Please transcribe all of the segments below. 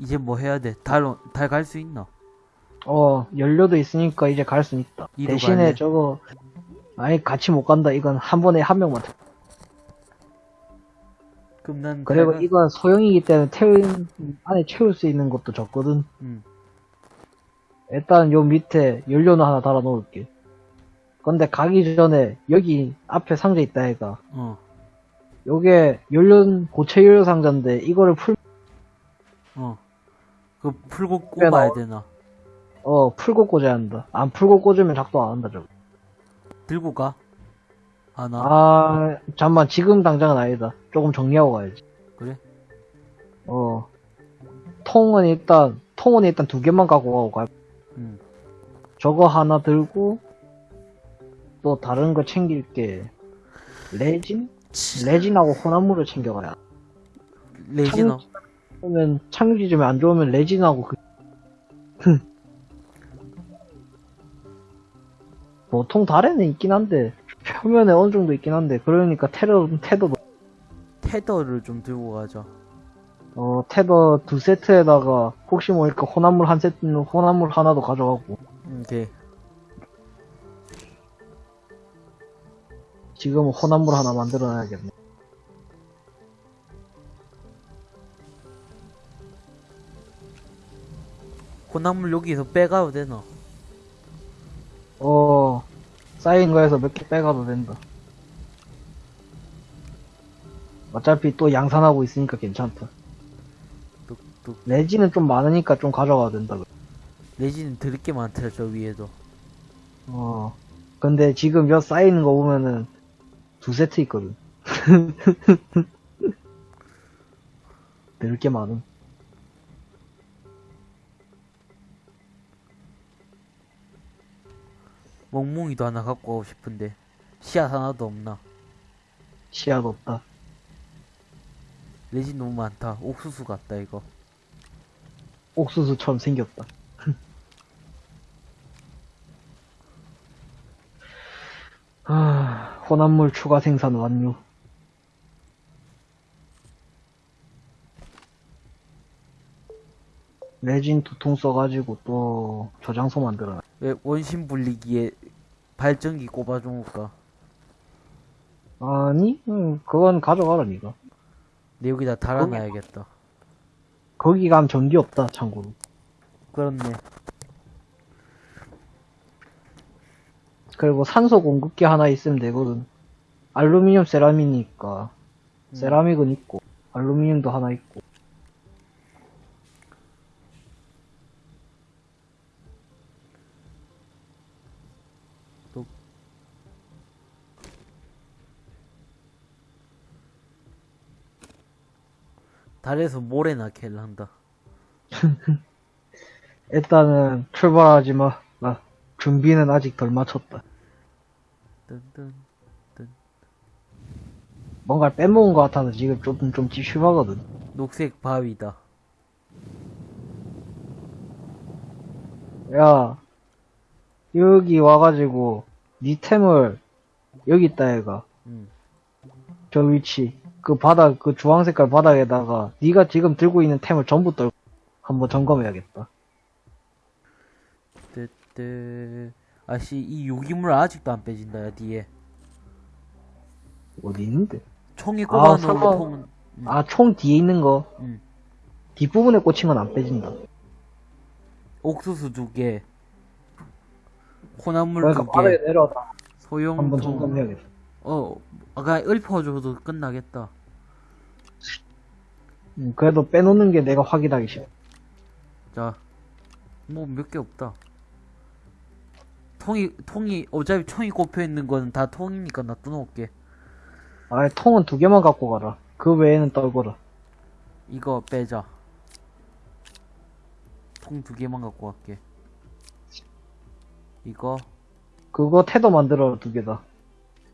이제 뭐 해야 돼? 달, 달 갈 수 있나? 어, 연료도 있으니까 이제 갈 수 있다. 대신에 갈래? 저거, 아예 같이 못 간다. 이건 한 번에 한 명만. 타. 그럼 난 그리고 달 가- 이건 소형이기 때문에 태울, 안에 채울 수 있는 것도 적거든. 응. 일단 요 밑에 연료는 하나 달아 놓을게. 근데 가기 전에 여기 앞에 상자 있다 해가. 어. 요게 연료, 고체 연료 상자인데 이거를 풀, 어. 그 풀고 나와? 되나? 어, 풀고 꽂아야 한다. 안 풀고 꽂으면 작동 안 한다, 저거. 들고 가? 안 와? 아, 잠만, 지금 당장은 아니다. 조금 정리하고 가야지. 그래? 어. 통은 일단, 통은 일단 두 개만 갖고 가고 가. 응. 저거 하나 들고, 또 다른 거 챙길 게. 레진? 레진하고 혼합물을 챙겨가야. 레지너. 그러면 창유지 좀안 좋으면 레진하고 그, 보통 달에는 있긴 한데, 표면에 어느 정도 있긴 한데, 그러니까 테러, 테더, 테더를 좀 들고 가자. 어, 테더 두 세트에다가, 혹시 모르니까 혼합물 한 세트는 혼합물 하나도 가져가고, 오케이. 지금은 혼합물 하나 만들어놔야겠네. 혼합물 여기서 빼가도 되나? 어, 쌓인 거에서 몇 개 빼가도 된다. 어차피 또 양산하고 있으니까 괜찮다. 뚝뚝. 레진은 좀 많으니까 좀 가져가야 된다. 레지는 들을 게 많더라, 저 위에도. 어. 근데 지금 몇 쌓이는 거 보면은 두 세트 있거든. 늘게 많음. 멍뭉이도 하나 갖고 가고 싶은데. 씨앗 하나도 없나? 시야도 없다. 레진 너무 많다. 옥수수 같다, 이거. 옥수수처럼 생겼다. 아, 혼합물 추가 생산 완료. 레진 두통 써가지고 또 저장소 만들어. 왜 원심 분리기에 발전기 꼽아줘볼까? 아니, 응, 그건 가져가라, 니가. 내 여기다 달아놔야겠다. 거기 가면 전기 없다, 참고로. 그렇네. 그리고 산소 공급기 하나 있으면 되거든. 알루미늄 세라믹이니까. 음. 세라믹은 있고, 알루미늄도 하나 있고. 달에서 모래나 캘란다. 일단은 출발하지 마. 나 준비는 아직 덜 마쳤다. 뜬뜬. 뭔가 빼먹은 것 같아서 지금 좀, 좀 찝찝하거든. 녹색 바위다. 야, 여기 와가지고, 니 템을, 여기 있다, 얘가. 응. 저 위치. 그 바닥, 그 주황 색깔 바닥에다가, 니가 지금 들고 있는 템을 전부 떨고, 한번 점검해야겠다. 뜨뜨. 아씨, 이 유기물 아직도 안 빼진다, 야, 뒤에. 어디 있는데? 총에 아, 꼽아놓은 설마- 통은, 음. 아, 총 뒤에 있는 거. 응. 뒷부분에 꽂힌 건 안 빼진다. 옥수수 두 개. 콩나물 그러니까 두 개. 내려다 소형 한번 통. 어, 아까 읊어줘도 끝나겠다. 음, 그래도 빼놓는 게 내가 확인하기 싫어. 자, 뭐 몇 개 없다. 통이, 통이, 어차피 총이 꼽혀 있는 건 다 통이니까 놔둬놓을게. 아, 통은 두 개만 갖고 가라. 그 외에는 떨거라. 이거 빼자. 통 두 개만 갖고 갈게. 이거, 그거 테더 만들어 두 개다.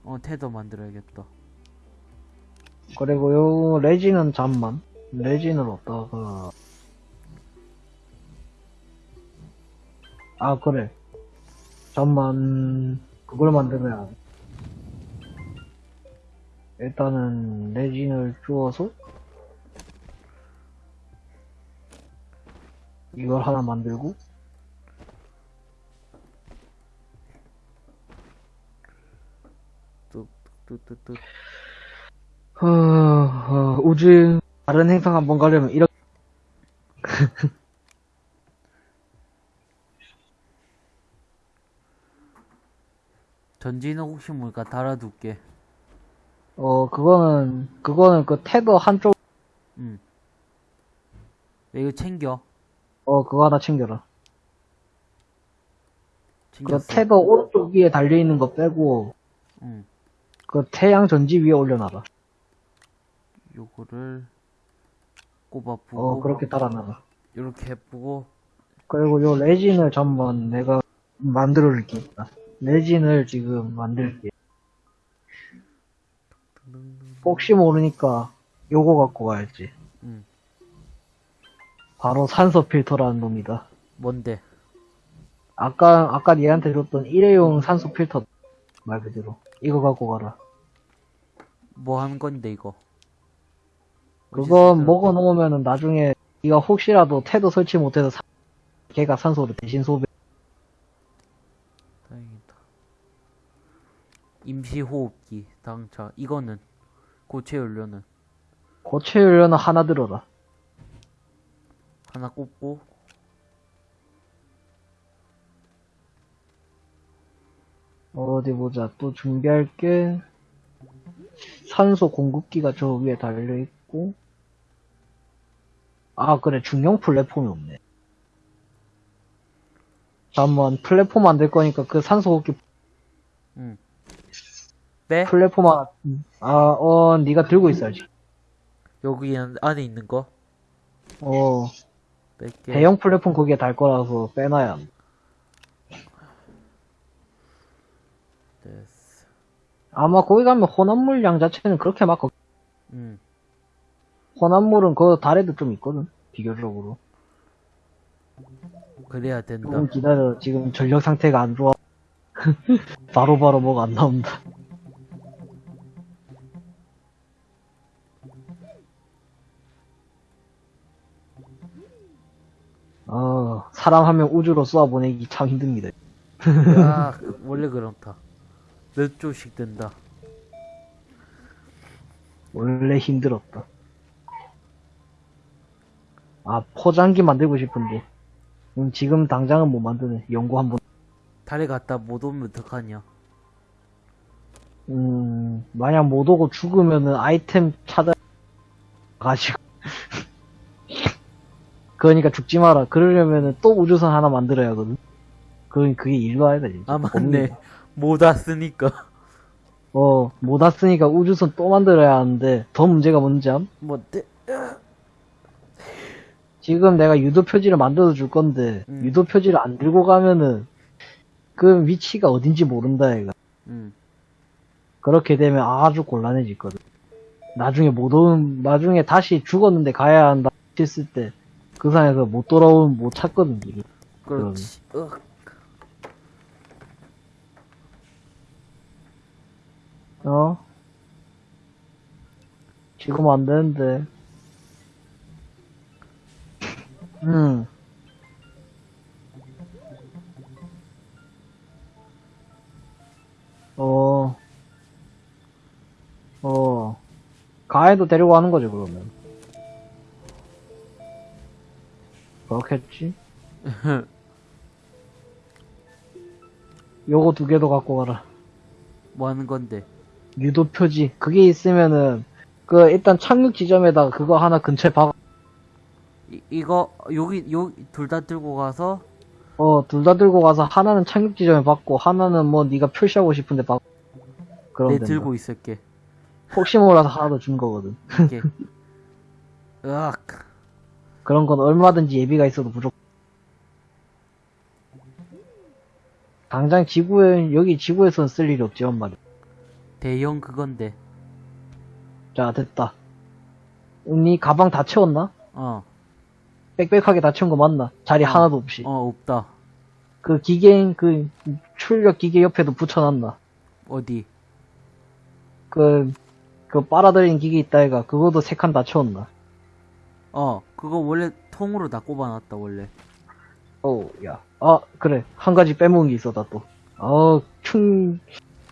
어, 테더 만들어야겠다. 그리고 요 레진은 잠만. 레진을 어디다가 아 그래. 잠만 그걸 만들어야 돼. 일단은 레진을 주워서 이걸 하나 만들고 뚜뚜뚜뚜. 어, 어, 우주 다른 행성 한번 가려면 이렇게 전지는 혹시 모르니까 달아둘게. 어 그거는 그거는 그 테더 한쪽 응. 야, 이거 챙겨. 어 그거 하나 챙겨라. 그 챙겼어. 테더 오른쪽 위에 달려 있는 거 빼고 응. 그 태양 전지 위에 올려놔라. 요거를 꼽아 보고. 어 그렇게 달아놔라. 이렇게 해보고. 그리고 요 레진을 전번 내가 만들어 줄게. 레진을 지금 만들게. 혹시 모르니까 요거 갖고 가야지. 응. 바로 산소 필터라는 놈이다. 뭔데? 아까 아까 얘한테 줬던 일회용 산소 필터 말 그대로 이거 갖고 가라. 뭐 하는 건데 이거? 그거 먹어 놓으면은 나중에 네가 혹시라도 태도 설치 못해서 사- 걔가 산소를 대신 소비. 다행이다. 임시 호흡기 당차. 이거는 고체 연료는 고체 연료는 하나 들어라. 하나 꼽고 어디 보자. 또 준비할 게 산소 공급기가 저 위에 달려 있고. 아 그래 중형 플랫폼이 없네. 잠깐만 플랫폼 만들 거니까 그 산소 공급기 응. 빼? 플랫폼 하나. 아어 네가 들고 있어야지. 여기 안에 있는 거 어. 대형 플랫폼 거기에 달 거라서 빼놔야. 한다. 됐어. 아마 거기 가면 혼합물 양 자체는 그렇게 막 없- 응. 혼합물은 그 달에도 좀 있거든 비교적으로. 그래야 된다. 조금 기다려. 지금 전력 상태가 안 좋아. 바로바로 뭐가 안 나온다. 어, 사람 한명 우주로 쏘아 보내기 참 힘듭니다. 야, 원래 그렇다. 몇 조씩 된다. 원래 힘들었다. 아, 포장기 만들고 싶은데. 음, 지금 당장은 못 만드네. 연구 한번. 달에 갔다 못 오면 어떡하냐. 음, 만약 못 오고 죽으면은 아이템 찾아 가지고. 그러니까 죽지 마라. 그러려면은 또 우주선 하나 만들어야 하거든. 그, 그게 일도 아니다, 진짜. 아, 맞네. 못 왔으니까. 어, 못 왔으니까 우주선 또 만들어야 하는데, 더 문제가 뭔지 암? 뭐, 떼, 지금 내가 유도 표지를 만들어 줄 건데, 음. 유도 표지를 안 들고 가면은, 그 위치가 어딘지 모른다, 얘가. 응. 그렇게 되면 아주 곤란해지거든. 나중에 못 오는, 나중에 다시 죽었는데 가야 한다 했을 때, 그 상에서 못 돌아오면 못 찾거든, 이게. 그렇지. 으, 어? 지금 안 되는데. 응. 어. 어. 가해도 데리고 가는 거지, 그러면. 그렇겠지? 요거 두 개도 갖고 가라. 뭐 하는 건데? 유도 표지 그게 있으면은 그 일단 착륙 지점에다가 그거 하나 근처에 박 이, 이거, 여기, 여기, 둘 다 들고 가서, 어 둘 다 들고 가서 하나는 착륙 지점에 박고 하나는 뭐 네가 표시하고 싶은데 박 그럼 내 된다. 들고 있을게. 혹시 몰라서 하나 더 준 거거든 이렇게. 으악. 그런 건 얼마든지 예비가 있어도 부족 당장 지구에 여기 지구에서는 쓸 일이 없지 엄마 대형 그건데. 자 됐다 응, 네 가방 다 채웠나? 어, 빽빽하게 다 채운 거 맞나? 자리 어. 하나도 없이 어, 없다. 그 기계 그 출력 기계 옆에도 붙여놨나? 어디? 그, 그 빨아들이는 기계 있다 해가 그거도 세 칸 다 채웠나? 어, 그거 원래 통으로 다 꼽아놨다, 원래. 어우, 야. 아, 그래. 한 가지 빼먹은 게 있었다, 또. 어, 충,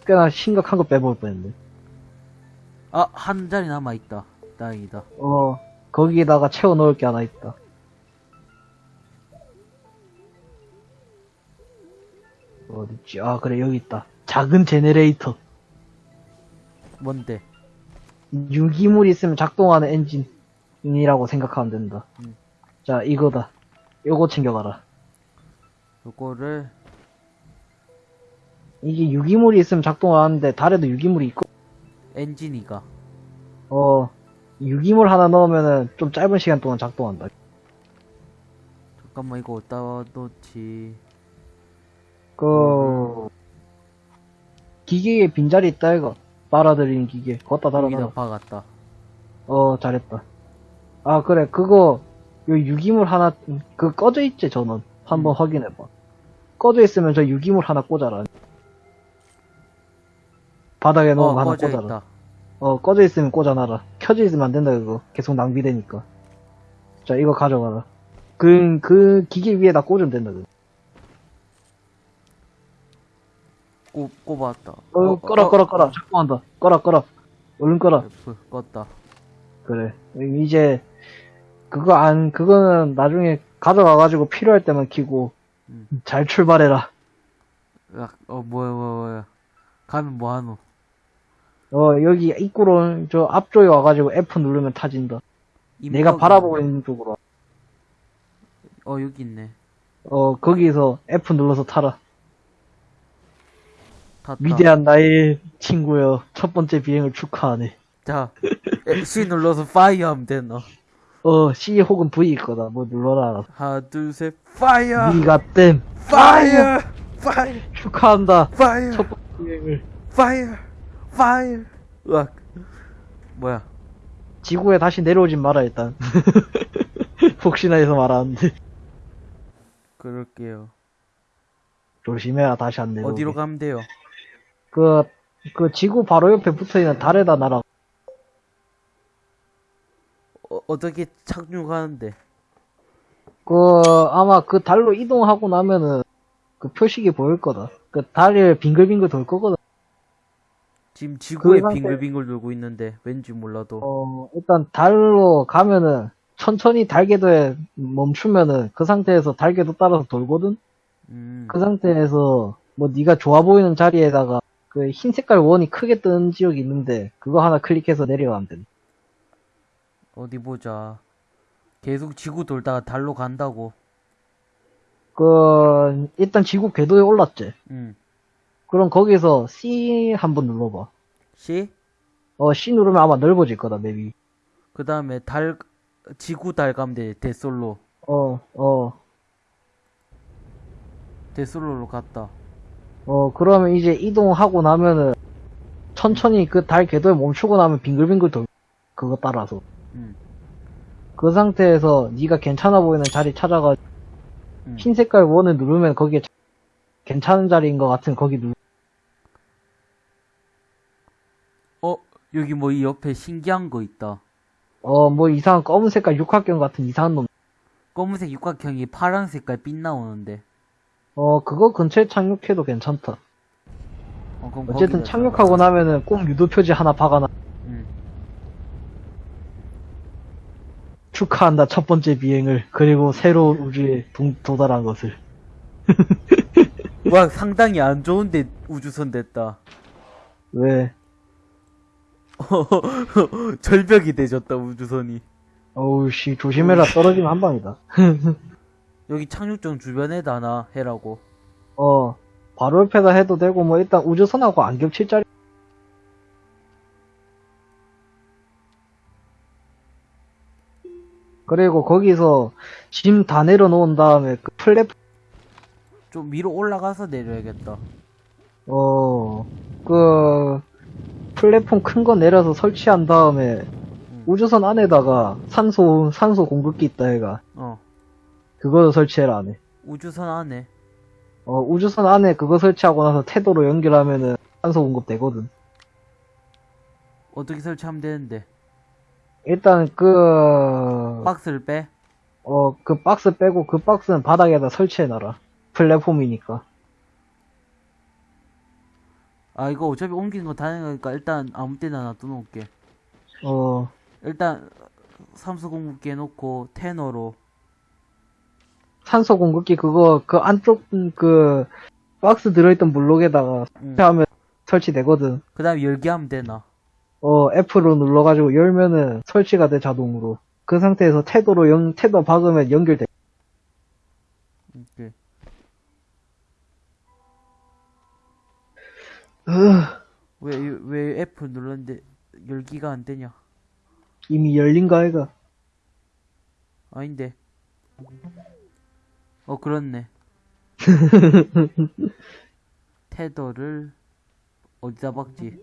꽤나 심각한 거 빼먹을 뻔했네. 아, 한 자리 남아있다. 다행이다. 어, 거기에다가 채워 넣을 게 하나 있다. 어딨지? 아, 그래, 여기 있다. 작은 제네레이터. 뭔데? 유기물이 있으면 작동하는 엔진이라고 생각하면 된다. 음. 자, 이거다. 요거 챙겨가라. 요거를, 이게 유기물이 있으면 작동하는데, 달에도 유기물이 있고, 엔진이가. 어, 유기물 하나 넣으면은 좀 짧은 시간 동안 작동한다. 잠깐만, 이거 어디다 놓지? 그, 기계에 빈자리 있다, 이거. 빨아들이는 기계. 걷다 달아놔. 박았다. 어, 잘했다. 아, 그래, 그거, 요 유기물 하나, 그 꺼져 있지, 전원. 한번 음. 확인해봐. 꺼져 있으면 저 유기물 하나 꽂아라. 바닥에 어, 놓은 거 하나 꽂아라. 있다. 어, 꺼져 있으면 꽂아놔라. 켜져 있으면 안 된다, 그거. 계속 낭비되니까. 자, 이거 가져가라. 그, 그 기계 위에다 꽂으면 된다, 그거. 꼽, 꼽았다. 어, 꺼라, 꺼라, 꺼라. 작동한다. 꺼라, 꺼라. 얼른 꺼라. F, 껐다. 그래. 이제, 그거 안, 그거는 나중에 가져가가지고 필요할 때만 키고, 음. 잘 출발해라. 야, 어, 뭐야, 뭐야, 뭐야. 가면 뭐하노? 어, 여기 입구로, 저 앞쪽에 와가지고 F 누르면 타진다. 내가 바라보고. 있는 쪽으로. 어, 여기 있네. 어, 거기서 F 눌러서 타라. 탔다. 위대한 나의 친구여. 첫 번째 비행을 축하하네. 자, C 눌러서 fire 하면 되노. 어, C 혹은 V 거다. 뭐 눌러라. 하나, 둘, 셋, fire! 니가 땜. 파이어! 파이어! 축하한다. fire! 첫 번째 비행을. fire! 파이어! 으악. 뭐야. 지구에 다시 내려오진 마라, 일단. 혹시나 해서 말하는데. 그럴게요. 조심해야 다시 안 내려오게. 어디로 가면 돼요? 그, 그 지구 바로 옆에 붙어있는 달에다 날아. 어, 어떻게 착륙하는데? 그, 아마 그 달로 이동하고 나면은 그 표식이 보일 거다. 그 달을 빙글빙글 돌 거거든. 지금 지구에 그 빙글빙글 돌고 있는데 왠지 몰라도 어, 일단 달로 가면은 천천히 달궤도에 멈추면은 그 상태에서 달궤도 따라서 돌거든? 음, 그 상태에서 뭐 네가 좋아 보이는 자리에다가 그 흰 색깔 원이 크게 뜨는 지역이 있는데 그거 하나 클릭해서 내려가면 돼. 어디 보자. 계속 지구 돌다가 달로 간다고. 그 일단 지구 궤도에 올랐지. 음. 그럼 거기서 C 한번 눌러봐. C? 어 C 누르면 아마 넓어질 거다 맵이. 그 다음에 달, 지구 달 가면 돼. 데솔로. 어 어. 데솔로로 갔다. 어, 그러면 이제 이동하고 나면은 천천히 그 달 궤도에 멈추고 나면 빙글빙글 돌 그거 따라서 음. 그 상태에서 네가 괜찮아 보이는 자리 찾아가 음. 흰 색깔 원을 누르면 거기에 자- 괜찮은 자리인 것 같은 거기 누 어, 여기 뭐 이 옆에 신기한 거 있다. 어, 뭐 이상한 검은 색깔 육각형 같은 이상한 놈. 검은색 육각형이 파란 색깔 빛 나오는데. 어, 그거 근처에 착륙해도 괜찮다. 어, 거기다 착륙하고 나면은 꼭 유도 표지 하나 박아놔. 음. 축하한다 첫 번째 비행을 그리고 새로운 우주에 동- 도달한 것을. 와, 상당히 안 좋은데 우주선 됐다. 왜? 절벽이 되졌다, 우주선이. 어우 씨 조심해라 떨어지면 한 방이다. 여기 착륙장 주변에다 나 해라고. 어, 바로 옆에다 해도 되고, 뭐, 일단 우주선하고 안 겹칠 자리. 그리고 거기서 짐 다 내려놓은 다음에 그 플랫, 좀 위로 올라가서 내려야겠다. 어, 그, 플랫폼 큰 거 내려서 설치한 다음에 우주선 안에다가 산소, 산소 공급기 있다 해가. 어, 그거 설치해라 안에. 우주선 안에. 어, 우주선 안에 그거 설치하고 나서 태도로 연결하면은 산소 공급 되거든. 어떻게 설치하면 되는데? 일단 그, 박스를 빼? 어, 그 박스 빼고 그 박스는 바닥에다 설치해놔라. 플랫폼이니까. 아 이거 어차피 옮기는 거 다른 거니까 일단 아무 때나 놔둬놓을게 어, 일단 삼수 공급기 해놓고 테너로 산소 공급기 그거, 그 안쪽, 음, 그, 박스 들어있던 블록에다가 응. 하면 설치되거든. 그 다음에 열기하면 되나 어, F로 눌러가지고 열면은 설치가 돼, 자동으로. 그 상태에서 태도로 연, 태도 박으면 연결돼. 왜, 왜 F 눌렀는데 열기가 안 되냐? 이미 열린가, 해가. 아닌데. 어 그렇네. 테더를 어디다 박지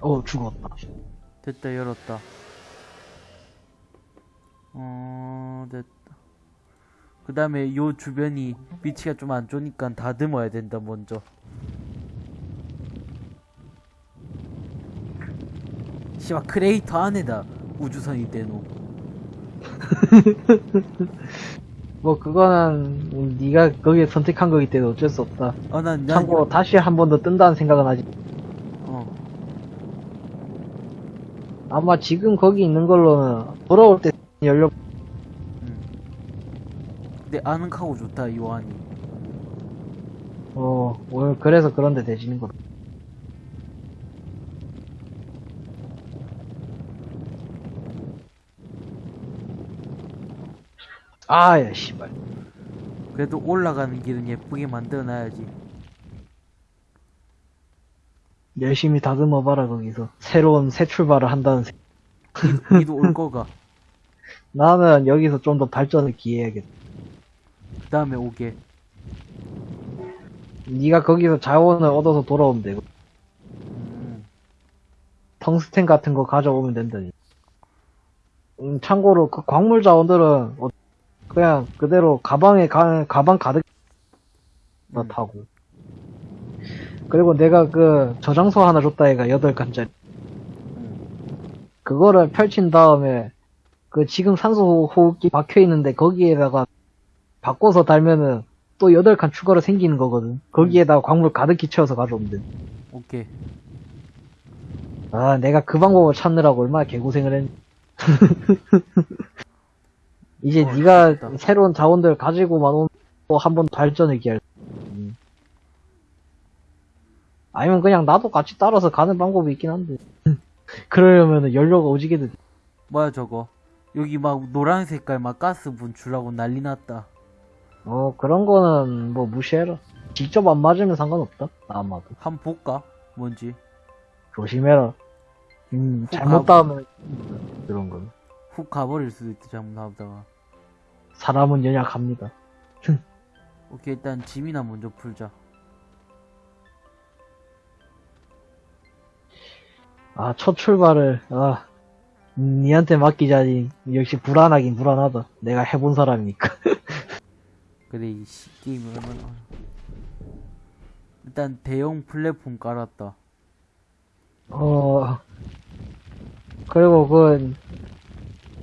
어, 죽었다. 됐다 열었다 어 됐다 그 다음에 요 주변이 위치가 좀 안 좋으니까 다듬어야 된다 먼저 씨발 크레이터 안에다 우주선이 대노 뭐, 그거는, 네가 거기에 선택한 거기 때문에 어쩔 수 없다. 아 난 난, 참고로 다시 한 번 더 뜬다는 생각은 하지. 아마 지금 거기 있는 걸로는 돌아올 때 열려. 근데 아늑하고 좋다 이 완이 어, 오늘 그래서 그런데 되지는 거다. 아, 야, 씨발. 그래도 올라가는 길은 예쁘게 만들어놔야지 열심히 다듬어봐라, 거기서. 새로운 새 출발을 한다는 생 니도 올 거가 나는 여기서 좀 더 발전을 기해야겠다. 그 다음에 오게 네가 거기서 자원을 얻어서 돌아오면 되고. 음, 텅스텐 같은 거 가져오면 된다니. 음, 참고로 그 광물 자원들은 어, 그냥 그대로 가방에 가, 가방 가득 다 음. 타고. 그리고 내가 그 저장소 하나 줬다 얘가 8칸짜리. 음. 그거를 펼친 다음에 그 지금 산소 호흡기 박혀 있는데 거기에다가 바꿔서 달면은 또 8칸 추가로 생기는 거거든. 거기에다가 광물 가득히 채워서 가져오면 돼. 오케이 아, 내가 그 방법을 찾느라고 얼마나 개고생을 했. 이제 어, 네가. 새로운 자원들 가지고만 오면 또 한 번 발전을 기할. 음. 아니면 그냥 나도 같이 따라서 가는 방법이 있긴 한데. 그러려면 연료가 오지게 돼. 뭐야 저거 여기 막 노란 색깔 막 가스 분출하고 난리 났다 어, 그런 거는 뭐 무시해라. 직접 안 맞으면 상관없다. 아마도. 한 번 볼까 뭔지 조심해라. 음, 훅 잘못 가고. 닿으면 그런 건. 훅 가버릴 수도 있다 잘못하다가 사람은 연약합니다. 오케이 일단 짐이나 먼저 풀자 아, 첫 출발을, 아, 음, 니한테 맡기자니, 역시 불안하긴 불안하다. 내가 해본 사람이니까. 그래 이 씨, 게임을 얼마나 일단 대형 플랫폼 깔았다 어, 그리고 그,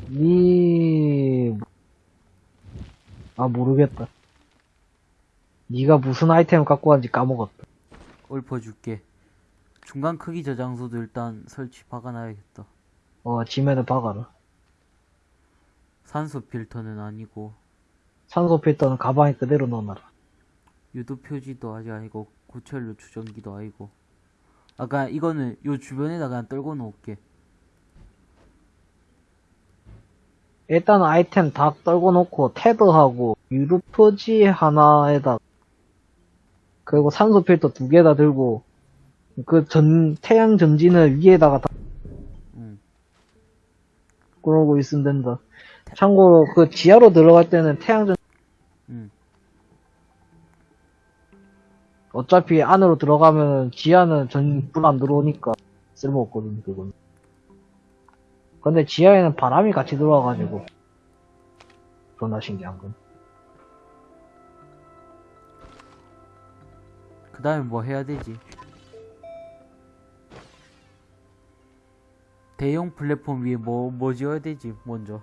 니, 아, 모르겠다. 니가 무슨 아이템 갖고 왔는지 까먹었다. 읊어줄게 중간 크기 저장소도 일단 설치 박아놔야겠다 어, 지면을 박아라. 산소 필터는 아니고 산소 필터는 가방에 그대로 넣어놔라. 유도 표지도 아직 아니고 고철료 추정기도 아니고 아까 이거는 요 주변에다가 그냥 떨궈 놓을게 일단 아이템 다 떨궈 놓고 테드하고 유도 표지 하나에다 그리고 산소 필터 두 개 다 들고 그 전 태양 전진을 위에다가 다응 그러고 있으면 된다. 참고로 그 지하로 들어갈 때는 태양 전 응. 어차피 안으로 들어가면 지하는 전불 안 들어오니까 쓸모없거든 그건. 근데 지하에는 바람이 같이 들어와가지고 존나 신기한 건. 그 다음에 뭐 해야 되지? 대형 플랫폼 위에 뭐, 뭐 지어야 되지, 먼저.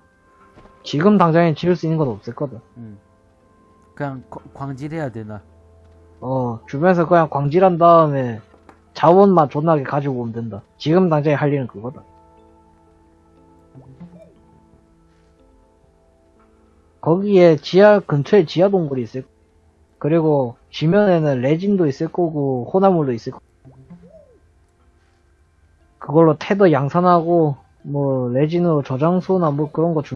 지금 당장에 지을 수 있는 건 없었거든. 응. 그냥 거- 광질해야 되나? 어, 주변에서 그냥 광질한 다음에 자원만 존나게 가지고 오면 된다. 지금 당장에 할 일은 그거다. 거기에 지하, 근처에 지하 동굴이 있을, 그리고 지면에는 레진도 있을 거고, 호나물도 있을 거고. 그걸로 테더 양산하고, 뭐, 레진으로 저장소나 뭐 그런 거 주,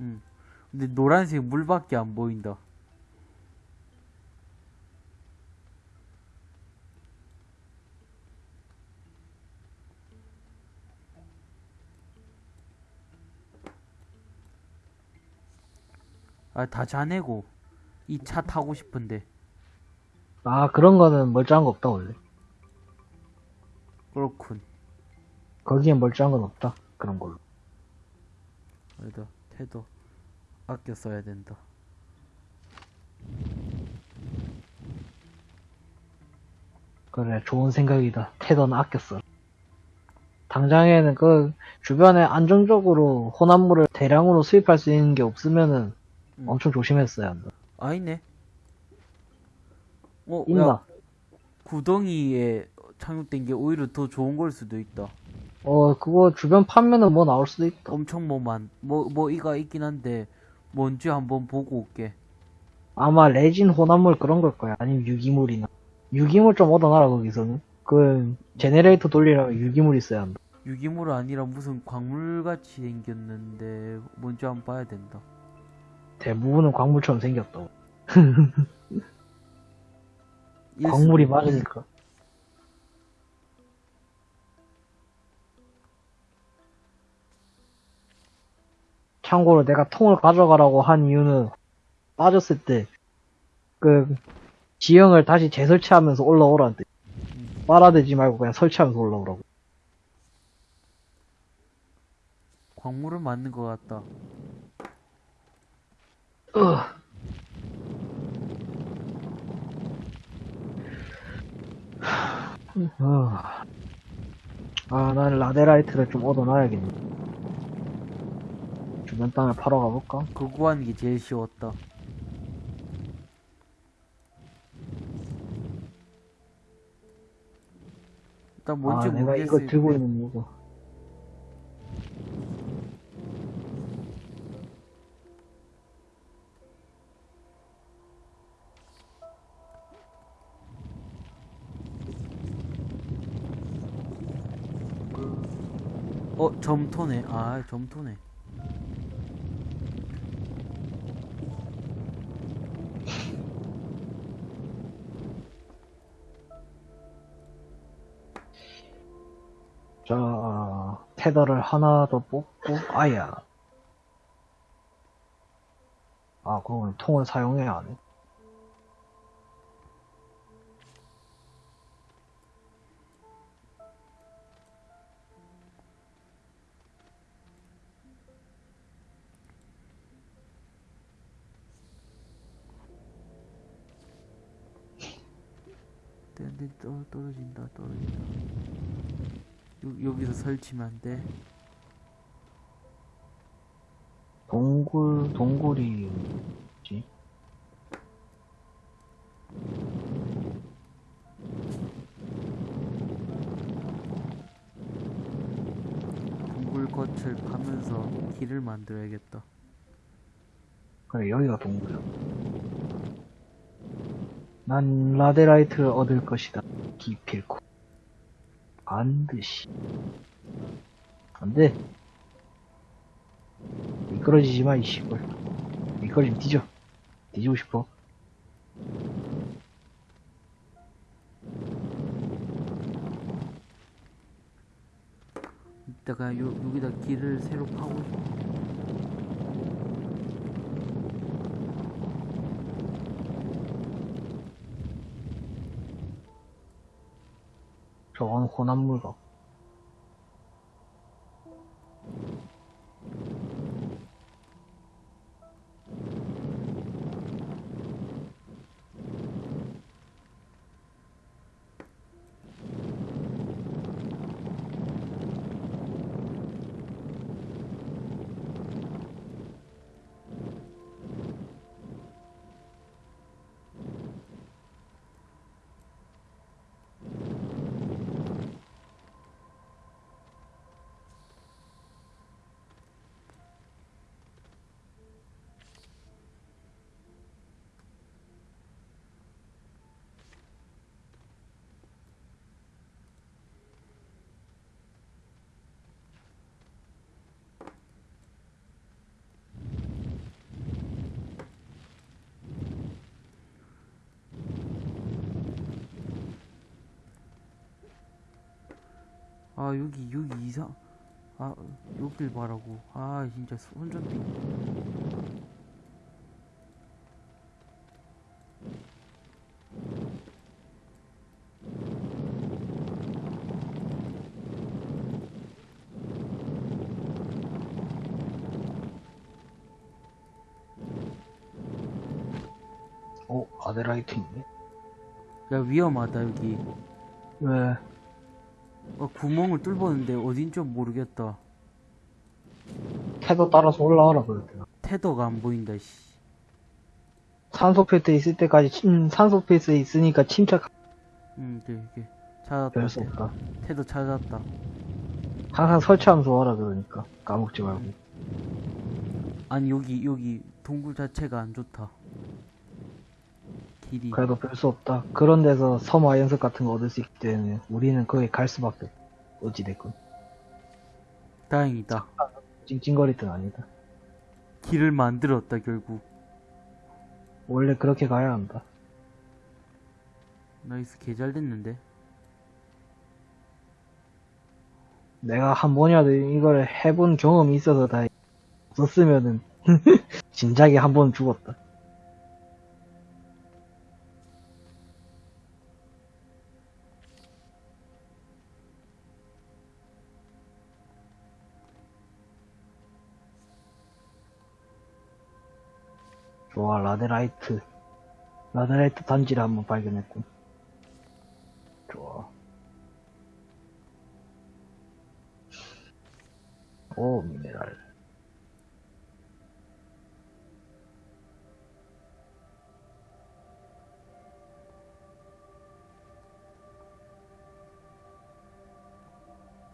응. 근데 노란색 물밖에 안 보인다. 아, 다 자네고. 이 차 타고 싶은데. 아, 그런 거는 멀쩡한 거 없다, 원래. 그렇군. 거기엔 멀쩡한 건 없다. 그런 걸로. 아니다. 태도. 아껴 써야 된다. 그래, 좋은 생각이다. 테더는 아꼈어. 당장에는 그 주변에 안정적으로 혼합물을 대량으로 수입할 수 있는 게 없으면은 음. 엄청 조심했어야 한다. 아니네. 어, 있나? 야, 구덩이에 착륙된 게 오히려 더 좋은 걸 수도 있다. 어, 그거 주변 파면은 뭐 나올 수도 있다. 엄청 뭐만, 뭐, 뭐, 이가 있긴 한데, 뭔지 한번 보고 올게. 아마 레진 혼합물 그런 걸 거야. 아니면 유기물이나. 유기물 좀 얻어놔라, 거기서는. 그, 제네레이터 돌리려면 유기물 있어야 한다. 유기물 아니라 무슨 광물같이 생겼는데, 뭔지 한번 봐야 된다. 대부분은 광물처럼 생겼다고. 일 광물이 맞으니까. 참고로 내가 통을 가져가라고 한 이유는 빠졌을 때 그 지형을 다시 재설치하면서 올라오라는 뜻. 빨아대지 말고 그냥 설치하면서 올라오라고. 광물은 맞는 것 같다. 어. 아, 나는 라데라이트를 좀 얻어놔야겠네. 주변 땅을 팔러 가볼까? 그 구하는 게 제일 쉬웠다. 일단 뭔지 아, 내가 모르겠어. 이거 들고 있는 이유가. 어, 점토네. 아, 점토네. 자, 테더를 하나 더 뽑고, 아야. 아, 그러면 통을 사용해야 하네. 떨어진다, 떨어진다. 여, 여기서 설치면 안 돼. 동굴, 동굴이, 뭐지? 동굴 겉을 파면서 길을 만들어야겠다. 그래, 여기가 동굴이야. 난 라데라이트를 얻을 것이다. 기필코. 반드시. 안 돼. 미끄러지지 마, 이 시골. 미끄러지면 뒤져. 뒤지고 싶어. 이따가 요, 여기다 길을 새로 파고 저건 같고. 아 여기 이상 아 여길 봐라고 아 진짜 손전등 어, 아데라이트 있네. 야 위험하다 여기 왜? 어, 구멍을 뚫었는데 어딘 줄 모르겠다 태도 따라서 올라와라 그랬대요. 테더가 안 보인다 씨 산소 필터 있을 때까지 침, 산소 필터 있으니까 침착 음, 이게, 이게. 찾았다. 별수 없다. 태도 찾았다. 항상 설치하면서 와라 그러니까 까먹지 말고. 아니, 여기, 여기, 동굴 자체가 안 좋다. 길이. 그래도 별 수 없다. 그런 데서 섬화 연습 같은 거 얻을 수 있기 때문에 우리는 거기 갈 수밖에 없. 어찌됐건. 다행이다. 찡찡거리든 아니다. 길을 만들었다, 결국. 원래 그렇게 가야 한다. nice, 개 잘 됐는데. 내가 한 번이라도 이걸 해본 경험이 있어서 다 없었으면은 진작에 한 번 죽었다. 좋아, 라데라이트. 라데라이트 단지를 한번 발견했군. 좋아. 오, 미네랄.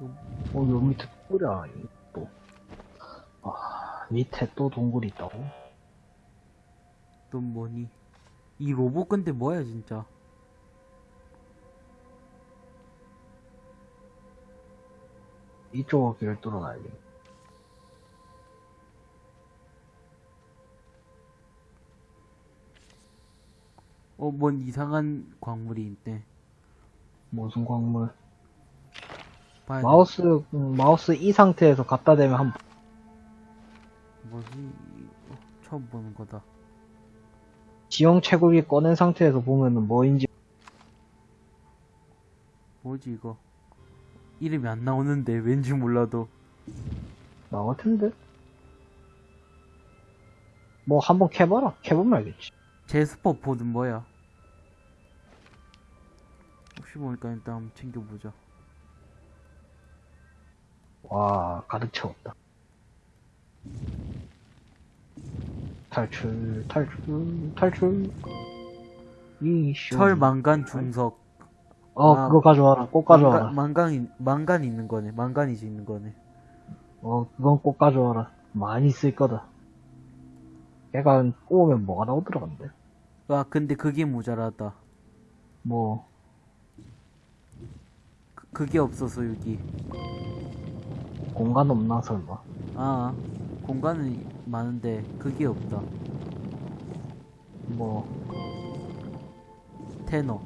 어, 요 밑에 동굴이야, 이거 또. 아, 밑에 또 동굴이 있다고? 또 뭐니? 이 로봇 근데 뭐야, 진짜? 이쪽 길을 뚫어놔야겠네. 어, 뭔 이상한 광물이 있네. 무슨 광물? 돼. 마우스, 음, 마우스 이 상태에서 갖다 대면 한, 뭐지? 이거 처음 보는 거다. 지형 채굴기 꺼낸 상태에서 보면은 뭐인지, 뭐지, 이거? 이름이 안 나오는데, 왠지 몰라도. 나올 텐데? 뭐 한번 캐봐라. 캐보면 알겠지. 제스퍼 포드 뭐야? 혹시 모르니까 일단 한번 챙겨보자. 와, 가득 채웠다. 탈출, 탈출, 탈출. 미션. 철, 망간, 중석. 어, 아, 그거 가져와라. 꼭 가져와라. 망간, 망간, 망간 있는 거네. 망간이지 있는 거네. 어, 그건 꼭 가져와라. 많이 쓸 거다. 걔가 꼬우면 뭐가 나오더라, 근데. 와, 근데 그게 모자라다. 뭐, 그, 그게 없어서 여기. 공간 없나, 설마. 아, 공간은 많은데 그게 없다. 뭐, 테너.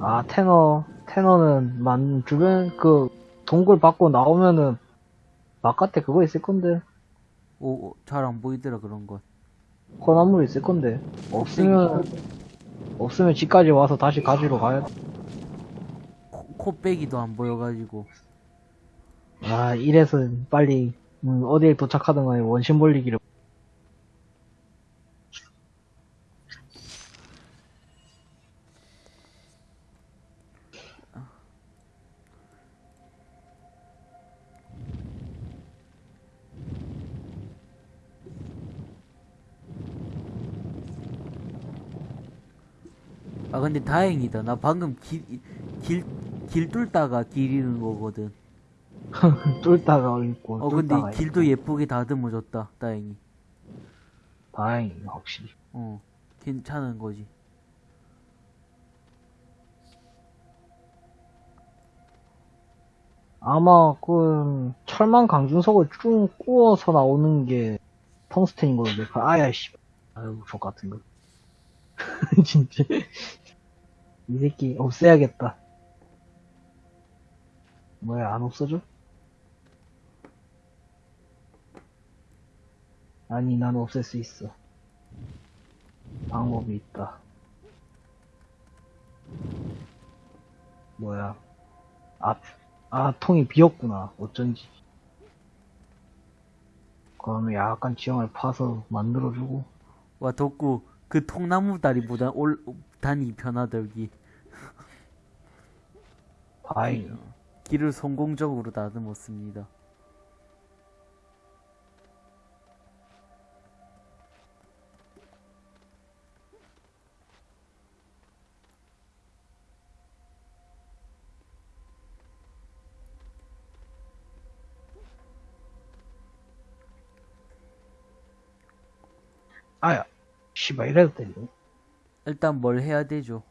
아, 테너, 테너는 만, 주변, 그, 동굴 밖으로 나오면은, 바깥에 그거 있을 건데. 오, 잘 안 보이더라 그런 건. kon나물 있을 건데. 없으면, 없으면 집까지 와서 다시 가지러 가야 돼. 코, 코빼기도 안 보여가지고. 아, 이래서 빨리, 음, 어디에 도착하든 간에 원심 볼리기를. 아 근데 다행이다. 나 방금 길, 길, 길 뚫다가 길 잃은 거거든. 뚫다가 있고. 어 근데 뚫다가 길도 예쁘게 다듬어졌다. 다행히. 다행이네, 확실히. 어, 괜찮은 거지. 아마 그 철망 강준석을 쭉 구워서 나오는 게 텅스텐인 걸로 내 아야 씨 아유 족 같은 거 진짜 이 새끼 없애야겠다 뭐야, 안 없어져? 아니, 난 없앨 수 있어. 방법이 있다. 뭐야. 아, 아, 통이 비었구나. 어쩐지. 그러면 약간 지형을 파서 만들어주고. 와 덕구 그 통나무 다리보다 올 단이 편하다 여기 다행이야. 길을 성공적으로 다듬었습니다 아야. 씨발, 이래도 되네. 일단 뭘 해야 되죠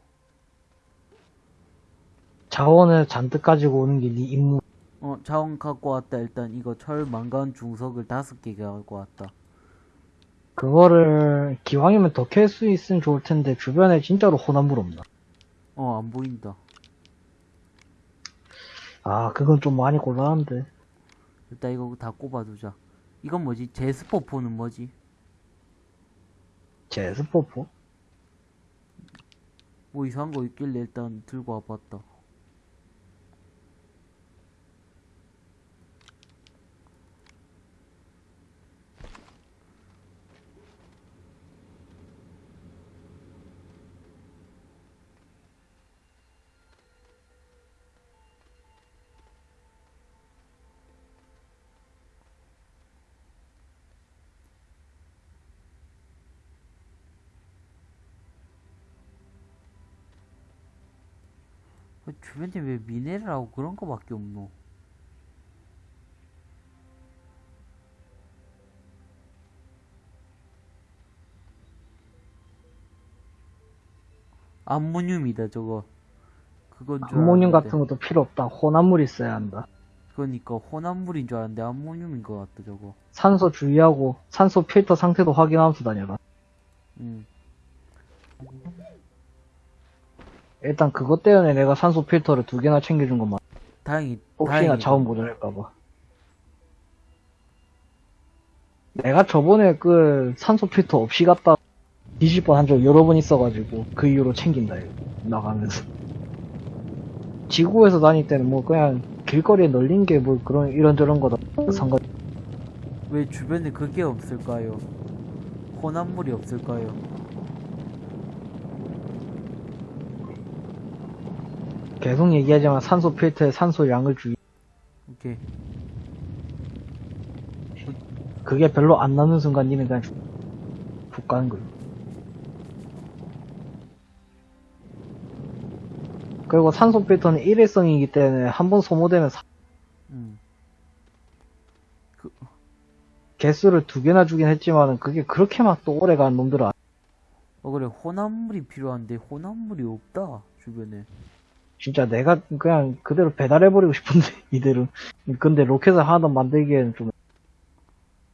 자원을 잔뜩 가지고 오는 게 네 임무. 어 자원 갖고 왔다 일단 이거 철 망간 중석을 다섯 개 갖고 왔다 그거를 기왕이면 더 캘 수 있으면 좋을 텐데 주변에 진짜로 호남물 없나? 어 안 보인다 아 그건 좀 많이 곤란한데 일단 이거 다 꼽아두자 이건 뭐지 제스포포는 뭐지 제 스포포? 뭐 이상한 거 있길래 일단 들고 와봤다 주변에 왜 미네랄하고 그런 거밖에 없노? 암모늄이다 저거. 그건 줄 암모늄. 같은 것도 필요 없다. 혼합물 있어야 한다. 그러니까 혼합물인 줄 알았는데 암모늄인 것 같다 저거. 산소 주의하고 산소 필터 상태도 확인하면서 다녀라. 응 일단 그것 때문에 내가 산소 필터를 두 개나 챙겨준 것만 다행히 혹시나 다행이다. 자원 모자랄까봐 내가 저번에 그 산소 필터 없이 갔다 뒤질 뻔한 적 여러 번 있어가지고 그 이후로 챙긴다 이거 나가면서 지구에서 다닐 때는 뭐 그냥 길거리에 널린 게 뭐 그런 이런저런 거다 상관 왜 주변에 그게 없을까요? 혼합물이 없을까요? 계속 얘기하지만 산소 필터에 산소 양을 주의 오케이. 그게 별로 안 나는 순간 니는 그냥. 죽, 죽 가는 거예요 그리고 산소 필터는 일회성이기 때문에 한 번 소모되면 사- 음. 개수를 두 개나 주긴 했지만은 그게 그렇게 막 또 오래 가는 놈들은 어 그래. 혼합물이 필요한데 혼합물이 없다 주변에 진짜 내가 그냥 그대로 배달해버리고 싶은데 이대로. 근데 로켓을 하나 더 만들기에는 좀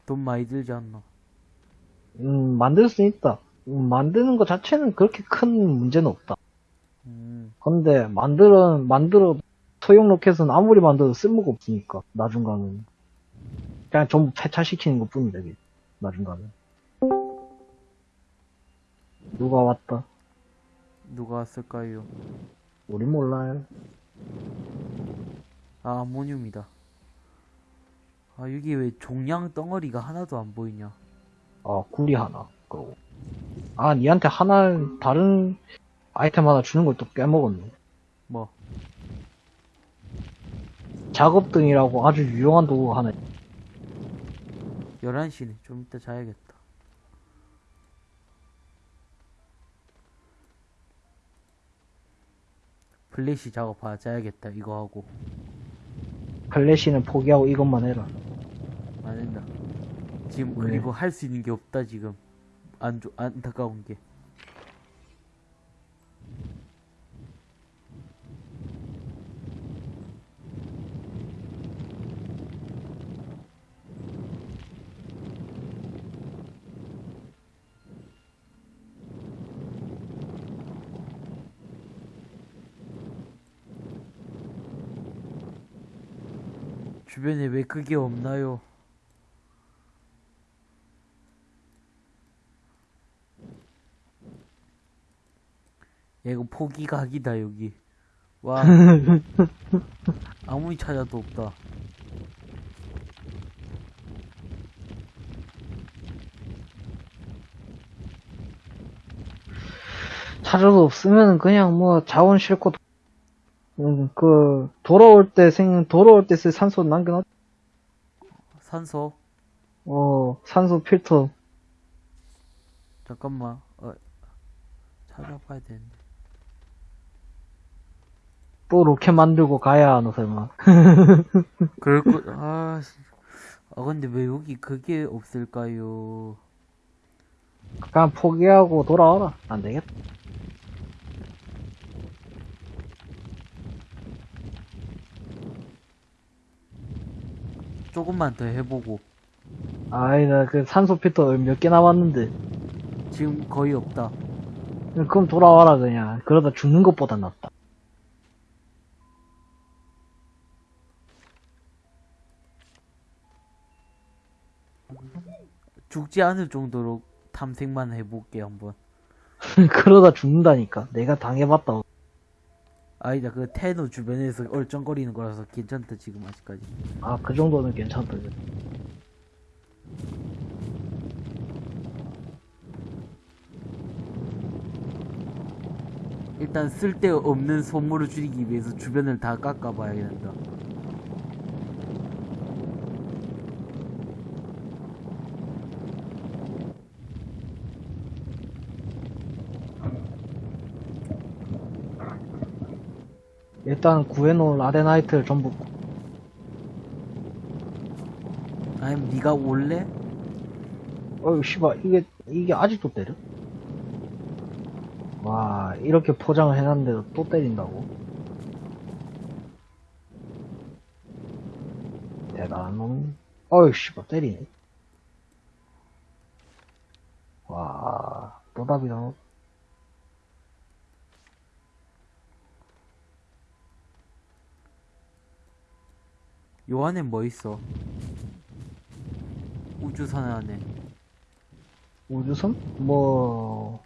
돈 많이 들지 않나 음, 만들 수 있다. 음, 만드는 것 자체는 그렇게 큰 문제는 없다. 음. 근데 만들어 만들어 소형 로켓은 아무리 만들어도 쓸모가 없으니까 나중 가면 그냥 전부 폐차시키는 것 뿐이다 나중 가면 누가 왔다? 누가 왔을까요? 우리 몰라요. 아 암모늄이다. 아 여기 왜 종양 덩어리가 하나도 안 보이냐? 아 구리 하나 그러고. 아 니한테 하나 다른 아이템 하나 주는 걸또 깨먹었네. 뭐? 작업등이라고 아주 유용한 도구가 하나 11시네. 좀 이따 자야겠다 플래시 작업하 자야겠다 이거 하고. 플래시는 포기하고 이것만 해라. 안 된다. 지금 왜? 그리고 할 수 있는 게 없다 지금. 안 좋, 안타까운 게 주변에 왜 그게 없나요? 야, 이거 포기각이다, 여기. 와. 아무리 찾아도 없다. 찾아도 없으면 그냥 뭐 자원 싣고 도- 음, 그 돌아올 때 생 돌아올 때 쓸 산소 남겨놨 산소. 어 산소 필터 잠깐만. 어, 찾아봐야 되는데. 또 로켓 만들고 가야 하나 설마 그럴 거, 아, 씨. 아, 근데 왜 여기 그게 없을까요? 그냥 포기하고 돌아와라 안 되겠다 조금만 더 해보고. 아이 나 그 산소 필터 몇 개 남았는데 지금 거의 없다. 그럼 돌아와라 그냥 그러다 죽는 것보다 낫다 죽지 않을 정도로 탐색만 해볼게, 한번. 그러다 죽는다니까 내가 당해봤다 아니다, 그 테너 주변에서 얼쩡거리는 거라서 괜찮다, 지금 아직까지. 아 그 정도는 괜찮다 일단 쓸데없는 소모를 줄이기 위해서 주변을 다 깎아봐야 된다. 일단 구해놓은 라데나이트를 전부 아니면 네가 올래? 어이 씨발 이게 이게 아직도 때려? 와 이렇게 포장을 해놨는데도 또 때린다고? 대단한 놈 어이 씨발 때리네 와 또답이다 요 안에 뭐 있어? 우주선 안에. 우주선? 뭐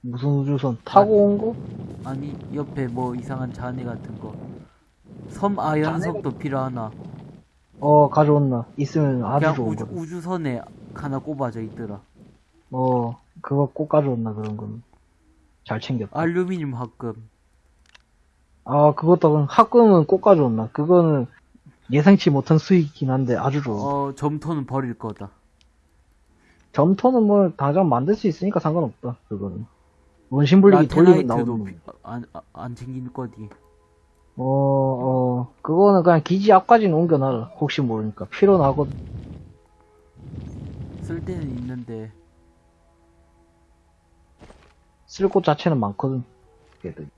무슨 우주선 타고 온 거? 아니, 옆에 뭐 이상한 잔해 같은 거. 섬 아연석도 필요하나? 어 가져온나 있으면 아주 좋은 우주, 거 우주선에 하나 꼽아져 있더라. 어 그거 꼭 가져온나 그런 건 잘 챙겼다 알루미늄 합금. 아, 그것도 학금은 꼭 가져온다. 그거는 예상치 못한 수익이긴 한데 아주 좋아. 어, 점토는 버릴 거다. 점토는 뭐 당장 만들 수 있으니까 상관없다. 그거는 원심 불리기 돌리면 나오는. 피- 안, 안- 안 챙길 거디. 어, 어, 그거는 그냥 기지 앞까지는 옮겨놔라. 혹시 모르니까 필요 나거든. 쓸 때는 있는데. 쓸 곳 자체는 많거든. 걔들.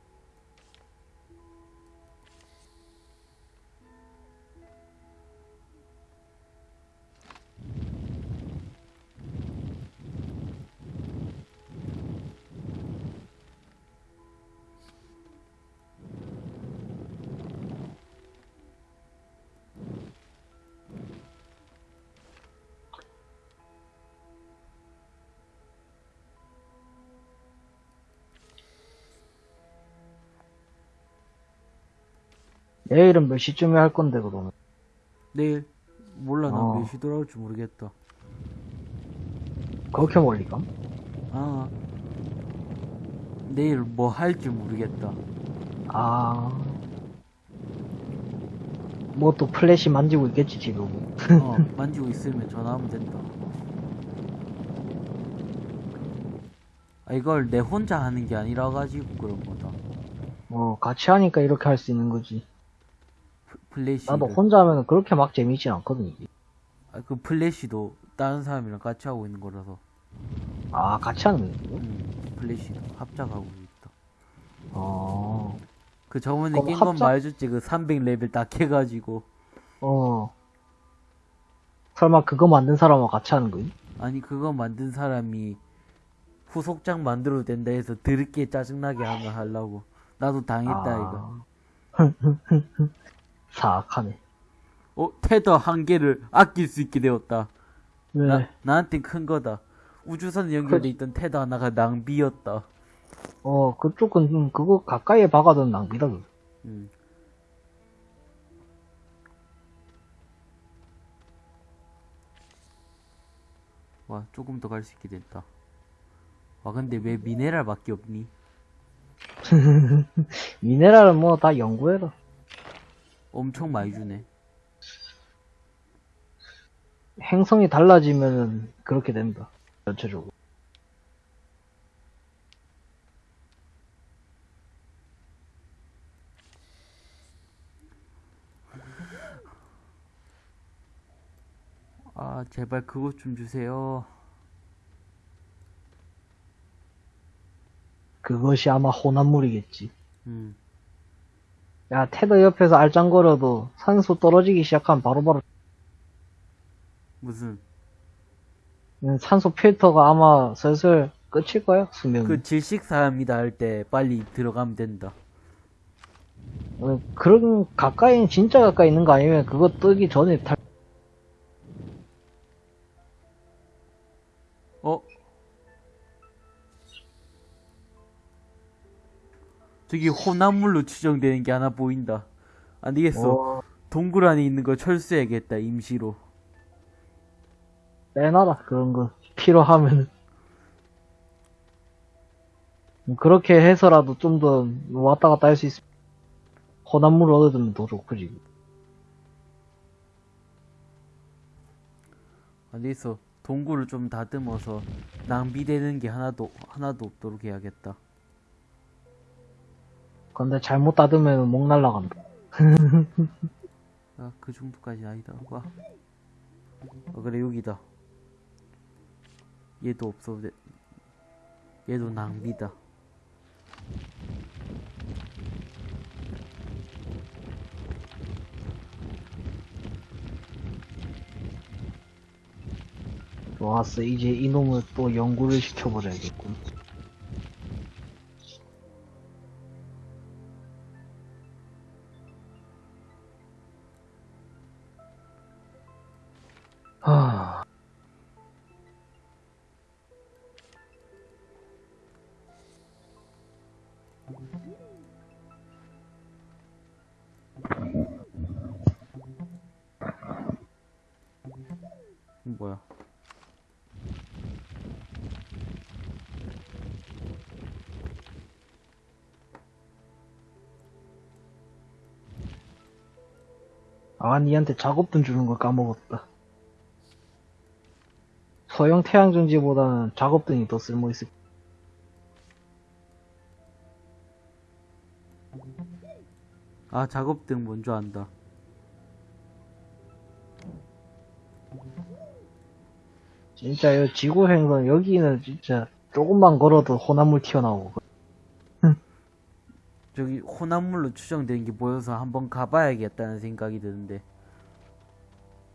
내일은 몇 시쯤에 할 건데 그러면. 내일 몰라 나 어. 몇시 돌아올지 모르겠다. 그렇게 멀리 가? 아 내일 뭐 할지 모르겠다. 아. 뭐 또 플래시 만지고 있겠지 지금. 어 만지고 있으면 전화하면 된다. 아 이걸 내 혼자 하는 게 아니라 가지고 그런 거다. 뭐 같이 하니까 이렇게 할 수 있는 거지. 플래시. 나도 혼자 하면 그렇게 막 재미있진 않거든, 이게. 아, 그 플래시도 다른 사람이랑 같이 하고 있는 거라서. 아, 같이 하는 거야? 음, 플래시도 합작하고 있다. 어, 그 저번에 그럼 깬건 합작- 말해줬지 그 300레벨 딱 해가지고 어. 설마 그거 만든 사람하고 같이 하는 거야? 아니 그거 만든 사람이 후속작 만들어도 된다 해서 드럽게 짜증나게 하면 하려고 나도 당했다 이거 아. 사악하네. 어, 테더 한 개를 아낄 수 있게 되었다. 왜? 나, 나한텐 큰 거다. 우주선에 연결돼 있던 테더 하나가 낭비였다. 어, 그쪽은 좀 그거 가까이에 박아둔 낭비다, 그거. 음. 와, 조금 더 갈 수 있게 됐다. 와, 근데 왜 미네랄밖에 없니? 미네랄은 뭐 다 연구해라. 엄청 많이 주네. 행성이 달라지면은 그렇게 된다. 전체적으로. 아, 제발 그것 좀 주세요. 그것이 아마 혼합물이겠지. 음, 야, 테더 옆에서 알짱거려도 산소 떨어지기 시작하면 바로바로 무슨, 음, 산소 필터가 아마 슬슬 끝일 거야, 수명이. 그 질식사합니다 할 때 빨리 들어가면 된다. 어, 그런 가까이 진짜 가까이 있는 거 아니면 그거 뜨기 전에 탈 저기 혼합물로 추정되는 게 하나 보인다. 안 되겠어. 어, 동굴 안에 있는 거 철수해야겠다, 임시로. 빼놔라 그런 거 필요하면 그렇게 해서라도 좀 더 왔다 갔다 할 수 있으면 혼합물 얻어두면 더 좋고 지금 안 되겠어. 동굴을 좀 다듬어서 낭비되는 게 하나도, 하나도 없도록 해야겠다. 근데 잘못 닫으면 목 날라간다 아, 그 정도까지 아니다. 와. 어, 그래, 여기다. 얘도 없어도 돼. 얘도 낭비다. 좋았어 이제 이놈을 또 연구를 시켜버려야겠군 하... 이거 뭐야? 아, 니한테 작업 돈 주는 걸 까먹었다. 소형 태양전지보다는 작업돈이 더 쓸모있을 아, 작업등 뭔줄 안다. 진짜 요 지구 행성 여기는 진짜 조금만 걸어도 혼합물 튀어나오고 저기 혼합물로 추정되는 게 보여서 한번 가봐야겠다는 생각이 드는데.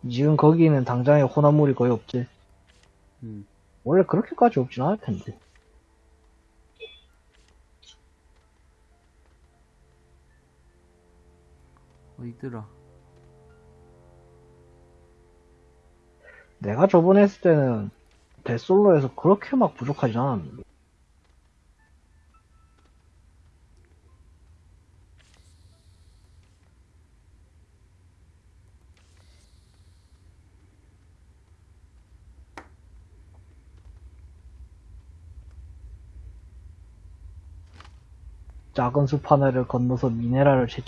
지금 거기는 당장에 혼합물이 거의 없지. 음. 원래 그렇게까지 없진 않을 텐데. 어디더라? 내가 저번에 했을 때는 데솔로에서 그렇게 막 부족하진 않았는데. 작은 숲 하나를 건너서 미네랄을 채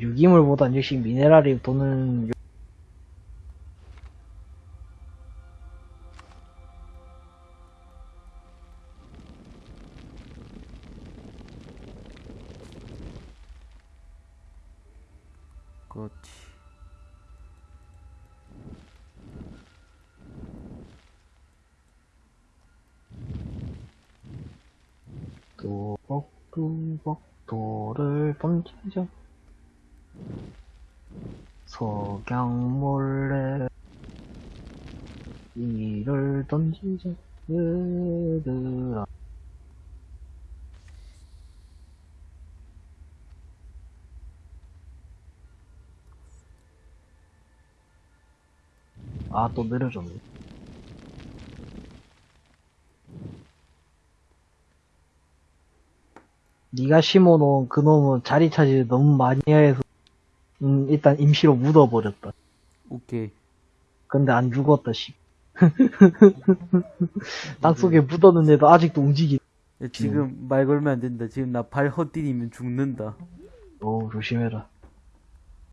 유기물보단 역시 미네랄이 도는 아, 또 느려졌네. 네가 심어놓은 그놈은 자리 차지 너무 많이 해서 음, 일단 임시로 묻어버렸다. 오케이. 근데 안 죽었다, 씨. 땅속에 묻었는데도 아직도 움직이. 야, 지금 말 걸면 안 된다. 지금 나 발 헛디디면 죽는다. 오, 조심해라.